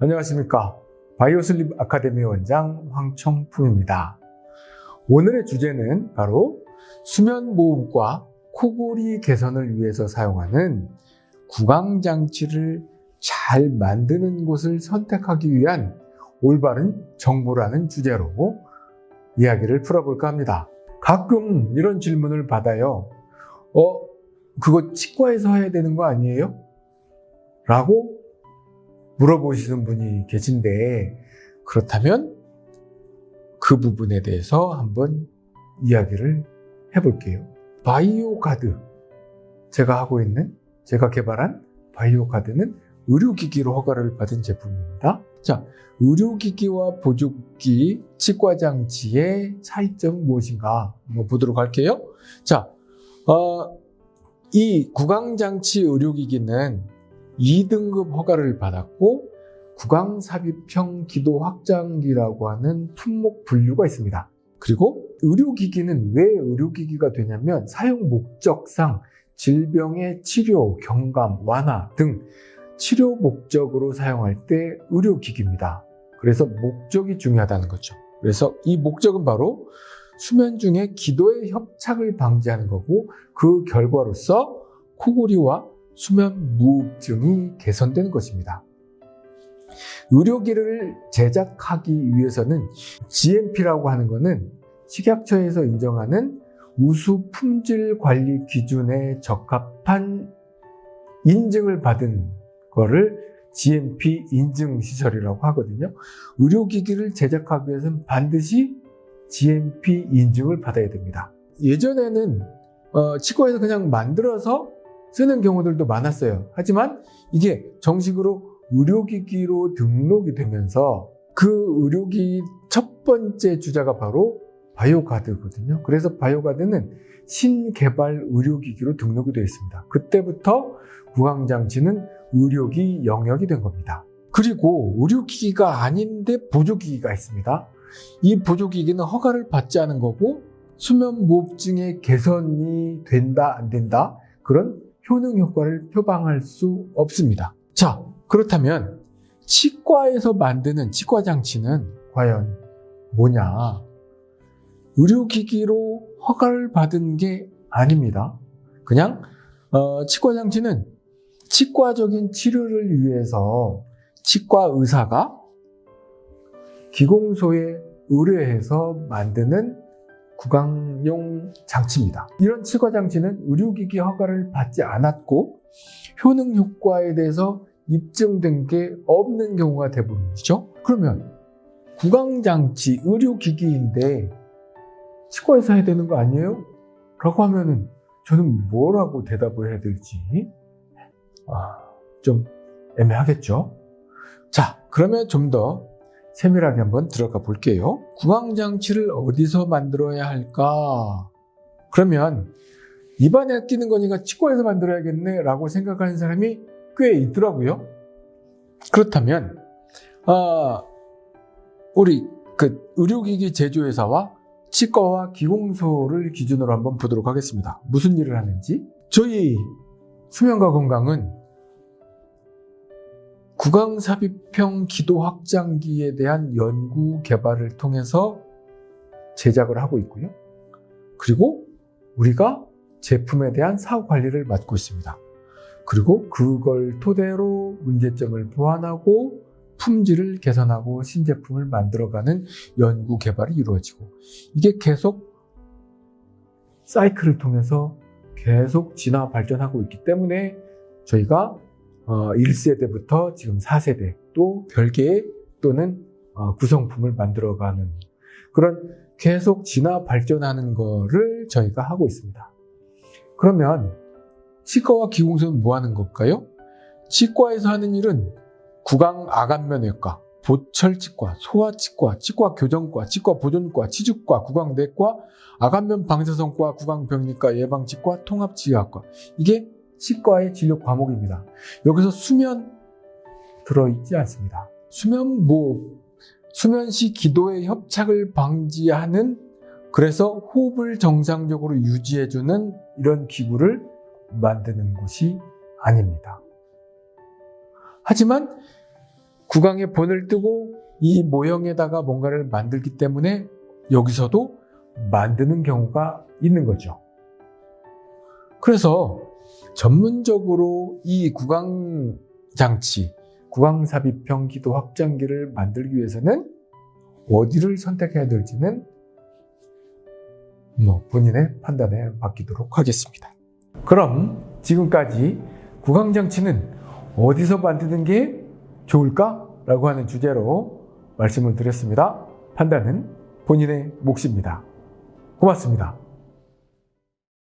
안녕하십니까. 바이오슬립 아카데미 원장 황청풍입니다. 오늘의 주제는 바로 수면무호흡과 코골이 개선을 위해서 사용하는 구강장치를 잘 만드는 곳을 선택하기 위한 올바른 정보라는 주제로 이야기를 풀어볼까 합니다. 가끔 이런 질문을 받아요. 어, 그거 치과에서 해야 되는 거 아니에요? 라고 물어보시는 분이 계신데, 그렇다면 그 부분에 대해서 한번 이야기를 해볼게요. 바이오 가드. 제가 하고 있는, 제가 개발한 바이오 가드는 의료기기로 허가를 받은 제품입니다. 자, 의료기기와 보조기, 치과장치의 차이점은 무엇인가 한번 보도록 할게요. 자, 어, 이 구강장치 의료기기는 2등급 허가를 받았고 구강삽입형 기도 확장기라고 하는 품목 분류가 있습니다. 그리고 의료기기는 왜 의료기기가 되냐면 사용 목적상 질병의 치료, 경감, 완화 등 치료 목적으로 사용할 때 의료기기입니다. 그래서 목적이 중요하다는 거죠. 그래서 이 목적은 바로 수면 중에 기도의 협착을 방지하는 거고 그 결과로서 코골이와 수면 무호흡증이 개선되는 것입니다. 의료기를 제작하기 위해서는 GMP라고 하는 것은 식약처에서 인정하는 우수 품질 관리 기준에 적합한 인증을 받은 거를 GMP 인증 시설이라고 하거든요. 의료기기를 제작하기 위해서는 반드시 GMP 인증을 받아야 됩니다. 예전에는 어, 치과에서 그냥 만들어서 쓰는 경우들도 많았어요. 하지만 이게 정식으로 의료기기로 등록이 되면서 그 의료기 첫 번째 주자가 바로 바이오가드거든요. 그래서 바이오가드는 신개발 의료기기로 등록이 되어 있습니다. 그때부터 구강장치는 의료기 영역이 된 겁니다. 그리고 의료기기가 아닌데 보조기기가 있습니다. 이 보조기기는 허가를 받지 않은 거고 수면무호흡증의 개선이 된다 안 된다 그런 효능 효과를 표방할 수 없습니다. 자 그렇다면 치과에서 만드는 치과 장치는 과연 뭐냐? 의료기기로 허가를 받은 게 아닙니다. 그냥 어, 치과 장치는 치과적인 치료를 위해서 치과 의사가 기공소에 의뢰해서 만드는 구강용 장치입니다. 이런 치과 장치는 의료기기 허가를 받지 않았고 효능 효과에 대해서 입증된 게 없는 경우가 대부분이죠. 그러면 구강장치 의료기기인데 치과에서 해야 되는 거 아니에요? 라고 하면은 저는 뭐라고 대답을 해야 될지 아, 좀 애매하겠죠. 자, 그러면 좀 더 세밀하게 한번 들어가 볼게요. 구강장치를 어디서 만들어야 할까? 그러면 입안에 끼는 거니까 치과에서 만들어야겠네 라고 생각하는 사람이 꽤 있더라고요. 그렇다면 아, 우리 그 의료기기 제조회사와 치과와 기공소를 기준으로 한번 보도록 하겠습니다. 무슨 일을 하는지 저희 수면과 건강은 구강삽입형 기도 확장기에 대한 연구 개발을 통해서 제작을 하고 있고요. 그리고 우리가 제품에 대한 사후 관리를 맡고 있습니다. 그리고 그걸 토대로 문제점을 보완하고 품질을 개선하고 신제품을 만들어가는 연구 개발이 이루어지고 이게 계속 사이클을 통해서 계속 진화 발전하고 있기 때문에 저희가 1세대부터 지금 4세대 또 별개의 또는 어, 구성품을 만들어가는 그런 계속 진화 발전하는 거를 저희가 하고 있습니다. 그러면 치과와 기공소는 뭐 하는 걸까요? 치과에서 하는 일은 구강 아간면외과, 보철치과, 소아치과, 치과 교정과, 치과 보존과, 치주과, 구강내과, 아간면 방사선과, 구강병리과, 예방치과, 통합치료학과 이게 치과의 진료 과목입니다. 여기서 수면 들어있지 않습니다. 수면 뭐 수면 시 기도의 협착을 방지하는 그래서 호흡을 정상적으로 유지해주는 이런 기구를 만드는 곳이 아닙니다. 하지만 구강에 본을 뜨고 이 모형에다가 뭔가를 만들기 때문에 여기서도 만드는 경우가 있는 거죠. 그래서 전문적으로 이 구강 장치, 구강 삽입형 기도 확장기를 만들기 위해서는 어디를 선택해야 될지는 뭐 본인의 판단에 맡기도록 하겠습니다. 그럼 지금까지 구강 장치는 어디서 만드는 게 좋을까? 라고 하는 주제로 말씀을 드렸습니다. 판단은 본인의 몫입니다. 고맙습니다.